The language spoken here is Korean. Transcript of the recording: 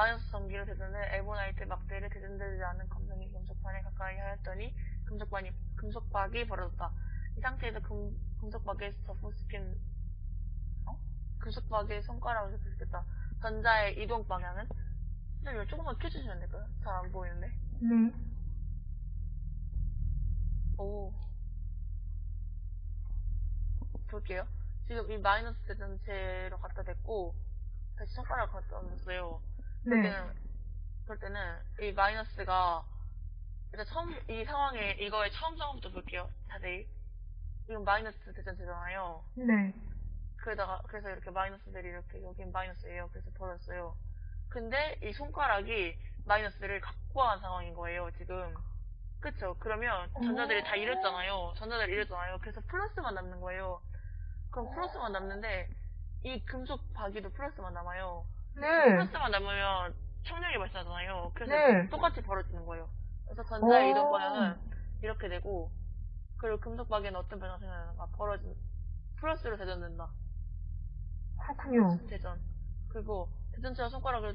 마이너스 전기로 대전해 엘보나이트 막대를 대전되지 않은 검정이 금속판에 가까이 하였더니 금속반이, 금속박이 벌어졌다. 이 상태에서 금, 금속박에 접붙시킨 어? 금속박의 손가락을 접붙였다. 전자의 이동 방향은? 선생님 이거 조금만 켜주시면 안 될까요? 잘 안 보이는데. 네. 오. 볼게요. 지금 이 마이너스 대전체로 갖다 댔고, 다시 손가락을 갖다 놨어요. 그럴 네. 때는, 그럴 때는 이 마이너스가, 일단 처음, 이 상황에, 이거의 처음 상황부터 볼게요. 자세히. 이건 마이너스 대전체잖아요. 네. 그러다가, 그래서 이렇게 마이너스들이 이렇게, 여긴 마이너스예요. 그래서 벌었어요. 근데 이 손가락이 마이너스를 갖고 간 상황인 거예요, 지금. 그쵸? 그러면 전자들이 다 잃었잖아요. 전자들이 잃었잖아요. 그래서 플러스만 남는 거예요. 그럼 플러스만 남는데, 이 금속 바기도 플러스만 남아요. 네. 플러스만 남으면 청력이 발생하잖아요. 그래서 네. 똑같이 벌어지는 거예요. 그래서 전자의 오. 이동 방향은 이렇게 되고, 그리고 금속 바기는 어떤 변화가 생겨나는가? 벌어진, 플러스로 대전된다. 그렇군요. 대전. 그리고 대전체와 손가락을